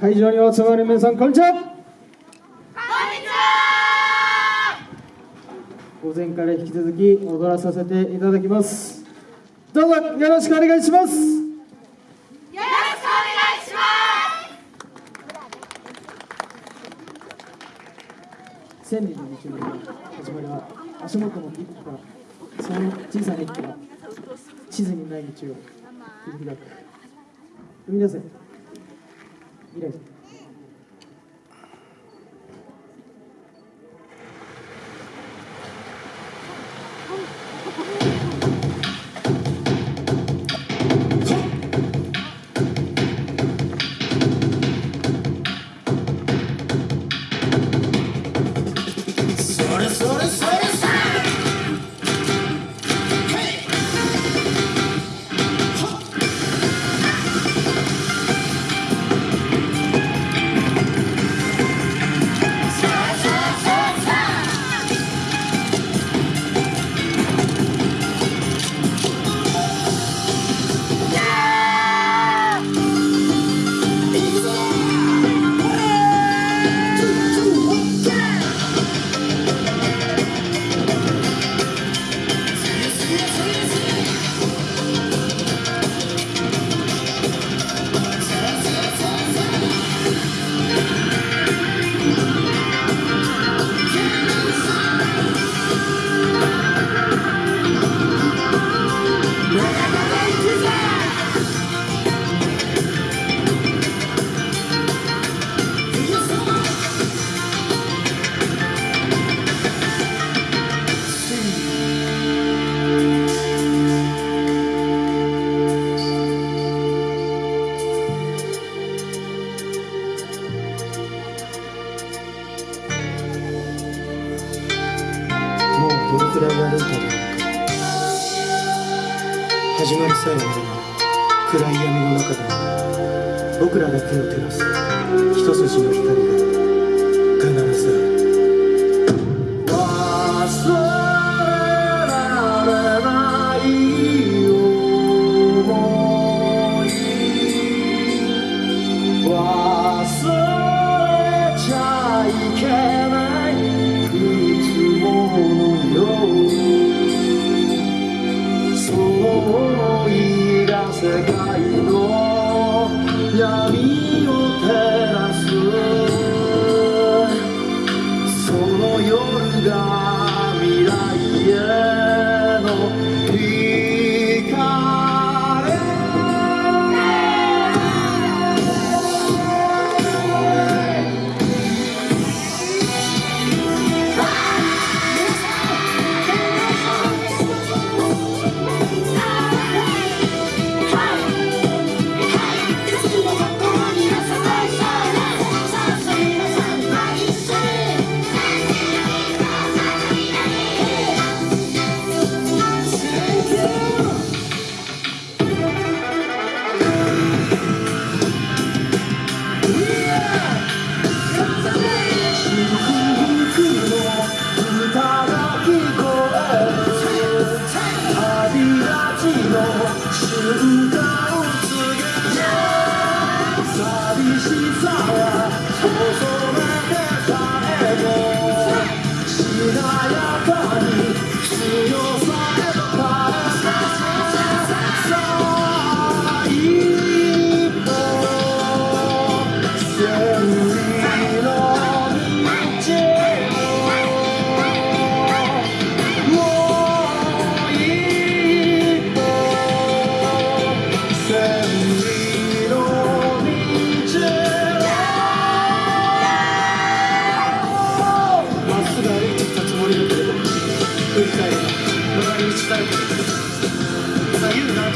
会場にお集まりの皆さんこんにちは。午前から引き続き踊らさせていただきます。どうぞよろしくお願いします。よろしくお願いします千里の道のり始まりは足元の一歩からその小さな一歩が地図にない道を切り開く。踏み出せ未どのくらいやるんだろうか始まりさえあれば暗い闇の中でも僕らだけを照らす一筋の光が必ずある忘れられない想い忘れちゃいけないいつものように。い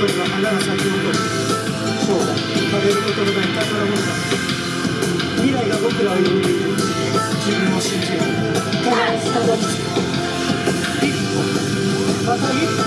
左右の後には花が咲き誇る生涯枯れることのない。宝物だ未来が僕らを呼んでいる自分を信じよう必ずたどり着く一歩また一歩